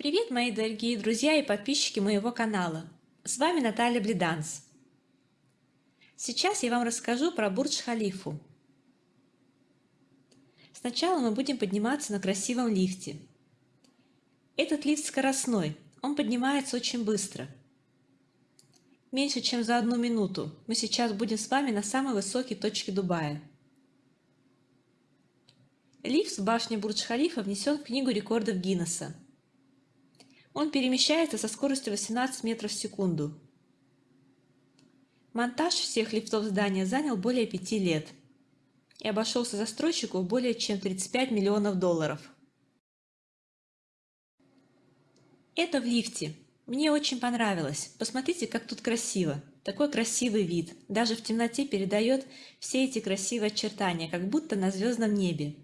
Привет, мои дорогие друзья и подписчики моего канала! С вами Наталья Блиданс. Сейчас я вам расскажу про Бурдж-Халифу. Сначала мы будем подниматься на красивом лифте. Этот лифт скоростной, он поднимается очень быстро. Меньше чем за одну минуту мы сейчас будем с вами на самой высокой точке Дубая. Лифт в башне Бурдж-Халифа внесен в Книгу рекордов Гиннесса. Он перемещается со скоростью 18 метров в секунду. Монтаж всех лифтов здания занял более пяти лет и обошелся застройщику более чем 35 миллионов долларов. Это в лифте. Мне очень понравилось. Посмотрите, как тут красиво. Такой красивый вид. Даже в темноте передает все эти красивые очертания, как будто на звездном небе.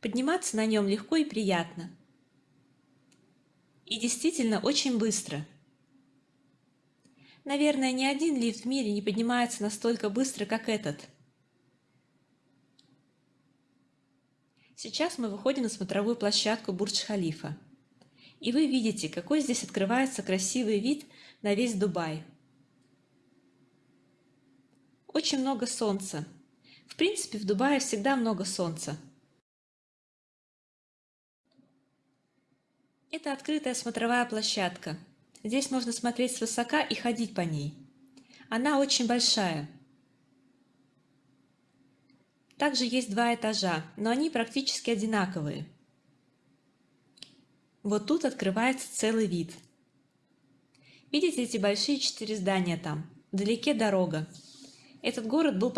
Подниматься на нем легко и приятно. И действительно очень быстро. Наверное, ни один лифт в мире не поднимается настолько быстро, как этот. Сейчас мы выходим на смотровую площадку Бурдж-Халифа. И вы видите, какой здесь открывается красивый вид на весь Дубай. Очень много солнца. В принципе, в Дубае всегда много солнца. Это открытая смотровая площадка. Здесь можно смотреть свысока и ходить по ней. Она очень большая. Также есть два этажа, но они практически одинаковые. Вот тут открывается целый вид. Видите эти большие четыре здания там? Вдалеке дорога. Этот город был